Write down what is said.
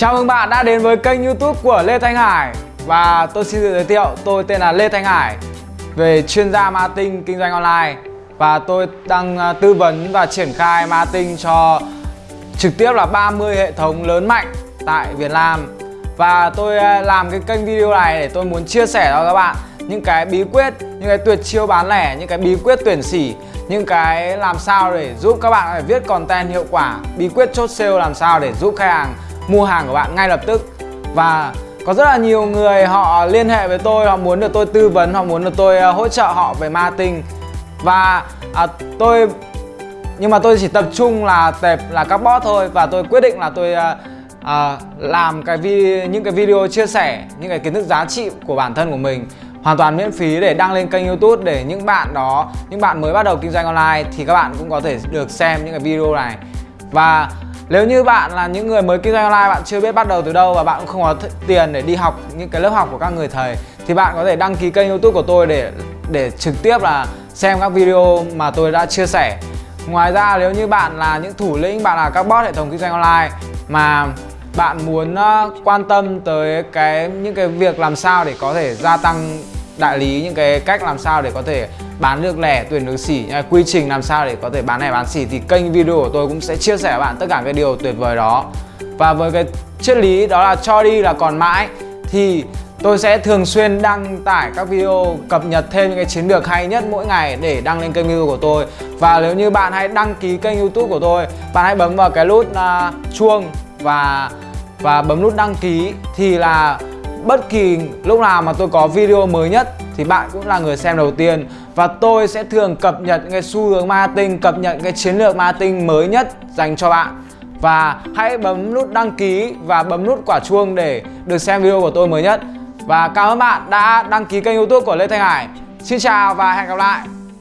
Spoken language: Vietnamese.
Chào mừng bạn đã đến với kênh youtube của Lê Thanh Hải. Và tôi xin tự giới thiệu, tôi tên là Lê Thanh Hải Về chuyên gia marketing kinh doanh online. Và tôi đang à, tư vấn và triển khai marketing cho trực tiếp là 30 hệ thống lớn mạnh tại Việt Nam. Và tôi à, làm cái kênh video này để tôi muốn chia sẻ cho các bạn những cái bí quyết, những cái tuyệt chiêu bán lẻ, những cái bí quyết tuyển sỉ những cái làm sao để giúp các bạn phải viết content hiệu quả bí quyết chốt sale làm sao để giúp khách hàng mua hàng của bạn ngay lập tức. Và có rất là nhiều người họ liên hệ với tôi họ muốn được tôi tư vấn họ muốn được tôi ờ, hỗ trợ họ về marketing. Và à, tôi nhưng mà tôi chỉ tập trung là tệp là các bot thôi và tôi quyết định là tôi à, à, làm cái vi những cái video chia sẻ những cái kiến thức giá trị của bản thân của mình hoàn toàn miễn phí để đăng lên kênh youtube để những bạn đó những bạn mới bắt đầu kinh doanh online thì các bạn cũng có thể được xem những cái video này. Và nếu như bạn là những người mới kinh doanh online, bạn chưa biết bắt đầu từ đâu và bạn cũng không có tiền để đi học những cái lớp học của các người thầy, thì bạn có thể đăng ký kênh youtube của tôi để để trực tiếp là xem các video mà tôi đã chia sẻ. Ngoài ra, nếu như bạn là những thủ lĩnh, bạn là các boss hệ thống kinh doanh online mà bạn muốn ờ, quan tâm tới cái, những cái việc làm sao để có thể gia tăng đại lý những cái cách làm sao để có thể bán được lẻ tuyển được xỉ quy trình làm sao để có thể bán lẻ bán xỉ thì kênh video của tôi cũng sẽ chia sẻ với bạn tất cả cái điều tuyệt vời đó. Và với cái triết lý đó là cho đi là còn mãi thì tôi sẽ thường xuyên đăng tải các video cập nhật thêm những cái chiến lược hay nhất mỗi ngày để đăng lên kênh youtube của tôi. Và nếu như bạn hãy đăng ký kênh youtube của tôi bạn hãy bấm vào cái nút uh, chuông và và bấm nút đăng ký thì là bất kỳ lúc nào mà tôi có video mới nhất thì bạn cũng là người xem đầu tiên. Và tôi sẽ thường cập nhật những cái xu hướng marketing, cập nhật cái chiến lược marketing mới nhất dành cho bạn. Và hãy bấm nút đăng ký và bấm nút quả chuông để được xem video của tôi mới nhất. Và cảm ơn bạn đã đăng ký kênh youtube của Lê Thanh Hải. Xin chào và hẹn gặp lại!